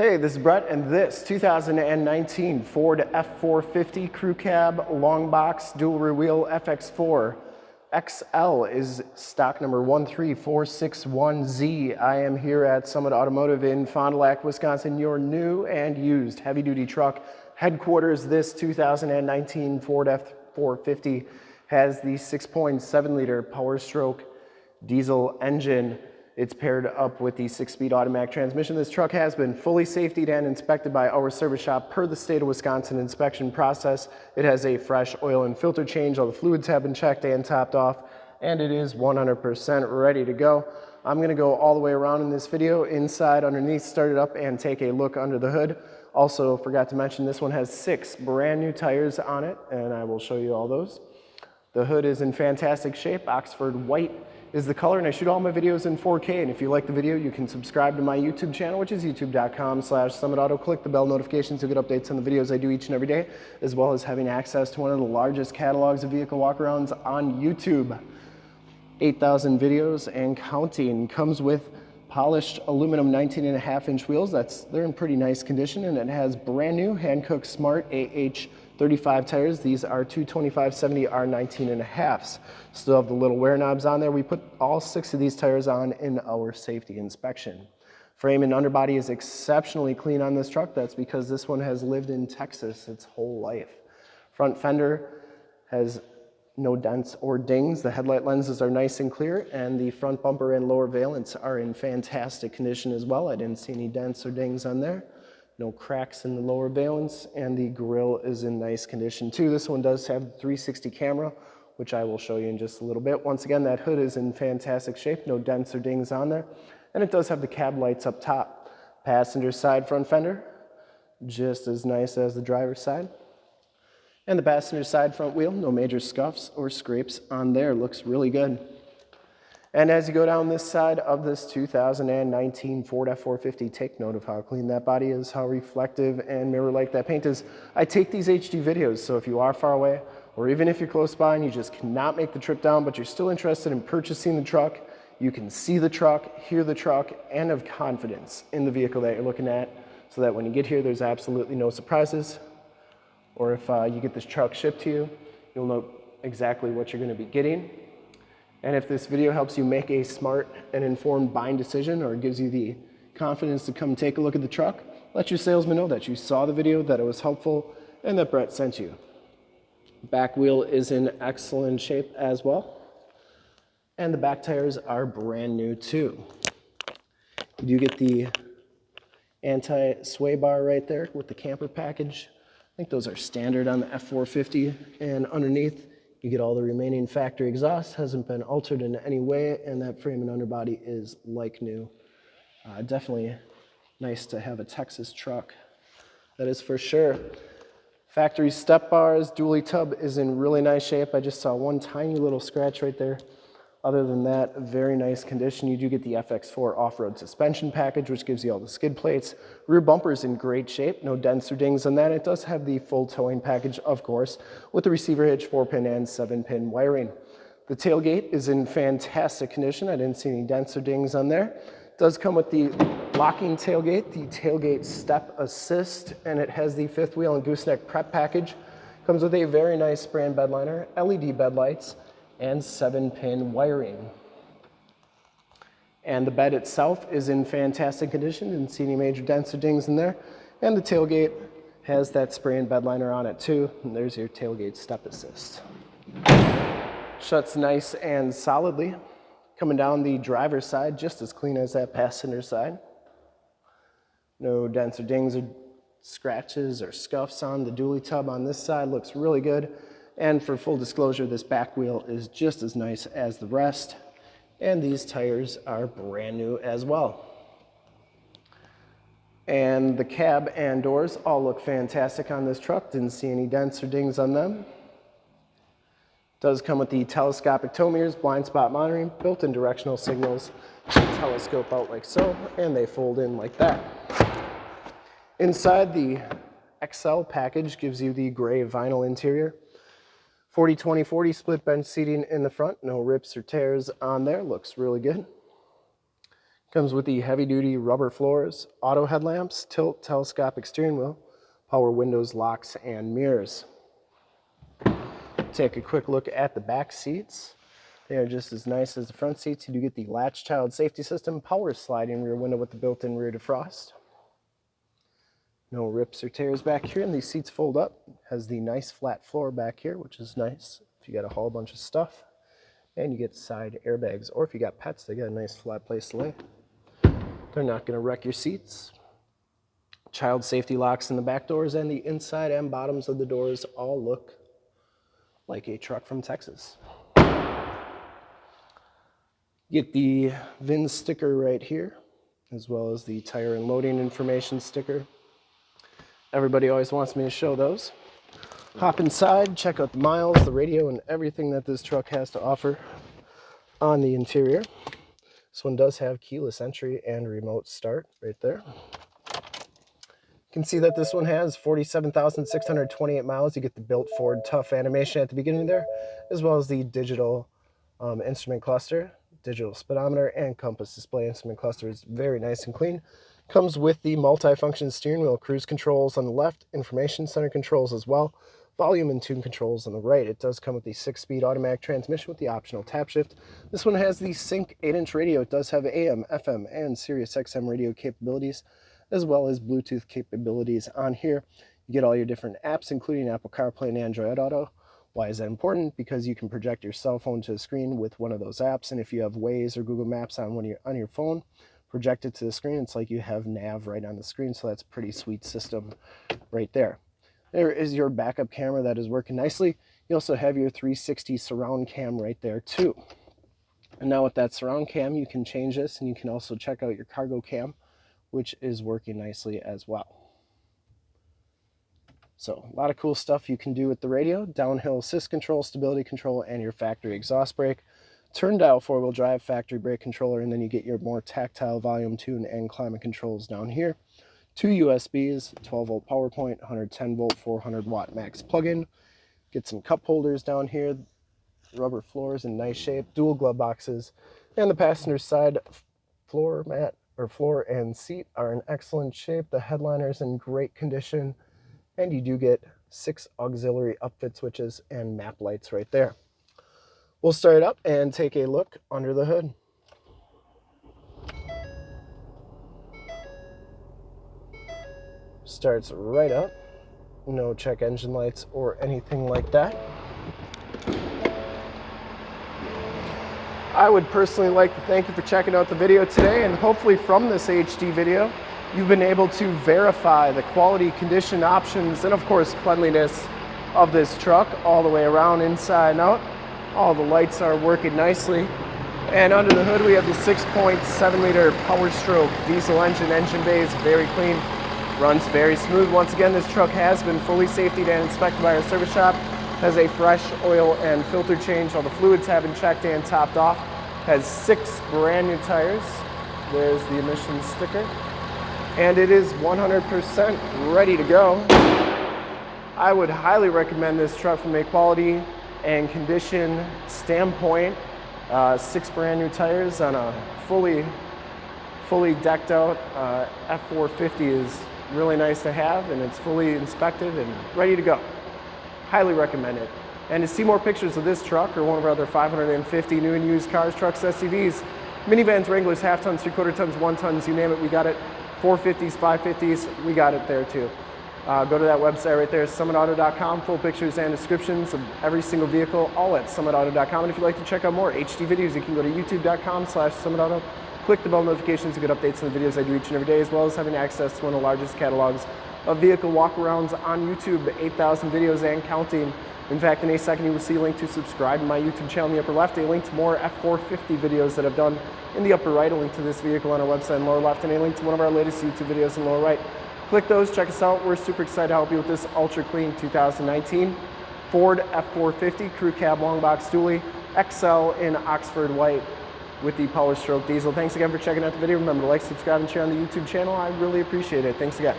Hey, this is Brett, and this 2019 Ford F450 Crew Cab Long Box Dual Rear Wheel FX4 XL is stock number 13461Z. I am here at Summit Automotive in Fond du Lac, Wisconsin, your new and used heavy-duty truck headquarters. This 2019 Ford F450 has the 6.7 liter Power Stroke diesel engine it's paired up with the six-speed automatic transmission. This truck has been fully safetied and inspected by our service shop per the state of Wisconsin inspection process. It has a fresh oil and filter change. All the fluids have been checked and topped off, and it is 100% ready to go. I'm gonna go all the way around in this video, inside, underneath, start it up, and take a look under the hood. Also, forgot to mention this one has six brand new tires on it, and I will show you all those. The hood is in fantastic shape, Oxford white is the color and I shoot all my videos in 4K and if you like the video you can subscribe to my YouTube channel which is youtube.com slash summitauto. Click the bell notifications to get updates on the videos I do each and every day as well as having access to one of the largest catalogs of vehicle walkarounds on YouTube. 8,000 videos and counting. Comes with polished aluminum 19 and a half inch wheels. That's They're in pretty nice condition and it has brand new Hankook Smart AH 35 tires. These are 225-70 R19 and a halfs. Still have the little wear knobs on there. We put all six of these tires on in our safety inspection. Frame and underbody is exceptionally clean on this truck. That's because this one has lived in Texas its whole life. Front fender has no dents or dings. The headlight lenses are nice and clear and the front bumper and lower valance are in fantastic condition as well. I didn't see any dents or dings on there no cracks in the lower valance, and the grill is in nice condition too. This one does have 360 camera, which I will show you in just a little bit. Once again, that hood is in fantastic shape, no dents or dings on there, and it does have the cab lights up top. Passenger side front fender, just as nice as the driver's side. And the passenger side front wheel, no major scuffs or scrapes on there, looks really good. And as you go down this side of this 2019 Ford F450, take note of how clean that body is, how reflective and mirror-like that paint is. I take these HD videos, so if you are far away, or even if you're close by and you just cannot make the trip down, but you're still interested in purchasing the truck, you can see the truck, hear the truck, and have confidence in the vehicle that you're looking at, so that when you get here, there's absolutely no surprises. Or if uh, you get this truck shipped to you, you'll know exactly what you're gonna be getting and if this video helps you make a smart and informed buying decision or gives you the confidence to come take a look at the truck, let your salesman know that you saw the video, that it was helpful, and that Brett sent you. Back wheel is in excellent shape as well. And the back tires are brand new too. You do get the anti-sway bar right there with the camper package. I think those are standard on the F450 and underneath you get all the remaining factory exhaust, hasn't been altered in any way, and that frame and underbody is like new. Uh, definitely nice to have a Texas truck. That is for sure. Factory step bars, dually tub is in really nice shape. I just saw one tiny little scratch right there. Other than that, very nice condition. You do get the FX4 off-road suspension package, which gives you all the skid plates. Rear bumper is in great shape, no dents or dings on that. It does have the full towing package, of course, with the receiver hitch, 4-pin and 7-pin wiring. The tailgate is in fantastic condition. I didn't see any dents or dings on there. It does come with the locking tailgate, the tailgate step assist, and it has the fifth wheel and gooseneck prep package. Comes with a very nice brand and bed liner, LED bed lights, and seven pin wiring. And the bed itself is in fantastic condition, didn't see any major dents or dings in there. And the tailgate has that spray and bed liner on it too. And there's your tailgate step assist. Shuts nice and solidly. Coming down the driver's side, just as clean as that passenger side. No dents or dings or scratches or scuffs on the dually tub on this side. Looks really good. And for full disclosure, this back wheel is just as nice as the rest. And these tires are brand new as well. And the cab and doors all look fantastic on this truck. Didn't see any dents or dings on them. Does come with the telescopic tow mirrors, blind spot monitoring, built-in directional signals, telescope out like so, and they fold in like that. Inside the XL package gives you the gray vinyl interior. 40 20 40 split bench seating in the front no rips or tears on there looks really good Comes with the heavy-duty rubber floors, auto headlamps, tilt telescopic steering wheel, power windows, locks, and mirrors. Take a quick look at the back seats. They are just as nice as the front seats. You do get the latch child safety system, power sliding rear window with the built-in rear defrost. No rips or tears back here, and these seats fold up. Has the nice flat floor back here, which is nice if you got to haul a bunch of stuff. And you get side airbags, or if you got pets, they got a nice flat place to lay. They're not going to wreck your seats. Child safety locks in the back doors, and the inside and bottoms of the doors all look like a truck from Texas. Get the VIN sticker right here, as well as the tire and loading information sticker. Everybody always wants me to show those. Hop inside, check out the miles, the radio, and everything that this truck has to offer on the interior. This one does have keyless entry and remote start right there. You can see that this one has 47,628 miles. You get the built Ford Tough animation at the beginning there, as well as the digital um, instrument cluster digital speedometer and compass display instrument cluster is very nice and clean. Comes with the multi-function steering wheel, cruise controls on the left, information center controls as well, volume and tune controls on the right. It does come with the six-speed automatic transmission with the optional tap shift. This one has the Sync 8-inch radio. It does have AM, FM, and Sirius XM radio capabilities, as well as Bluetooth capabilities on here. You get all your different apps, including Apple CarPlay and Android Auto. Why is that important? Because you can project your cell phone to the screen with one of those apps, and if you have Waze or Google Maps on one your, on your phone, project it to the screen. It's like you have nav right on the screen, so that's pretty sweet system right there. There is your backup camera that is working nicely. You also have your 360 surround cam right there too. And now with that surround cam, you can change this and you can also check out your cargo cam, which is working nicely as well. So a lot of cool stuff you can do with the radio, downhill assist control, stability control, and your factory exhaust brake. Turn dial four-wheel drive factory brake controller, and then you get your more tactile volume tune and climate controls down here. Two USBs, 12 volt power point, 110 volt, 400 watt max plug-in. Get some cup holders down here, rubber floors in nice shape, dual glove boxes, and the passenger side floor mat or floor and seat are in excellent shape. The headliner's in great condition and you do get six auxiliary upfit switches and map lights right there. We'll start it up and take a look under the hood. Starts right up. No check engine lights or anything like that. I would personally like to thank you for checking out the video today and hopefully from this HD video, You've been able to verify the quality, condition, options, and of course cleanliness of this truck all the way around, inside and out. All the lights are working nicely. And under the hood we have the 6.7 liter Power Stroke diesel engine. Engine bay is very clean, runs very smooth. Once again, this truck has been fully safety and inspected by our service shop. Has a fresh oil and filter change. All the fluids have been checked and topped off. Has six brand new tires. There's the emissions sticker and it is 100% ready to go. I would highly recommend this truck from a quality and condition standpoint. Uh, six brand new tires on a fully, fully decked out uh, F450 is really nice to have and it's fully inspected and ready to go. Highly recommend it. And to see more pictures of this truck or one of our other 550 new and used cars, trucks, SUVs, minivans, Wranglers, half tons, three quarter tons, one tons, you name it, we got it. 450s, 550s, we got it there too. Uh, go to that website right there, summitauto.com, full pictures and descriptions of every single vehicle, all at summitauto.com. And if you'd like to check out more HD videos, you can go to youtube.com slash summitauto, click the bell notifications to get updates on the videos I do each and every day, as well as having access to one of the largest catalogs of vehicle walkarounds on YouTube, 8,000 videos and counting. In fact, in a second you will see a link to subscribe to my YouTube channel in the upper left, a link to more F450 videos that I've done in the upper right, a link to this vehicle on our website in the lower left, and a link to one of our latest YouTube videos in lower right. Click those, check us out. We're super excited to help you with this ultra clean 2019 Ford F450 Crew Cab Long Box Dually XL in Oxford White with the Power Stroke Diesel. Thanks again for checking out the video. Remember to like, subscribe, and share on the YouTube channel. I really appreciate it. Thanks again.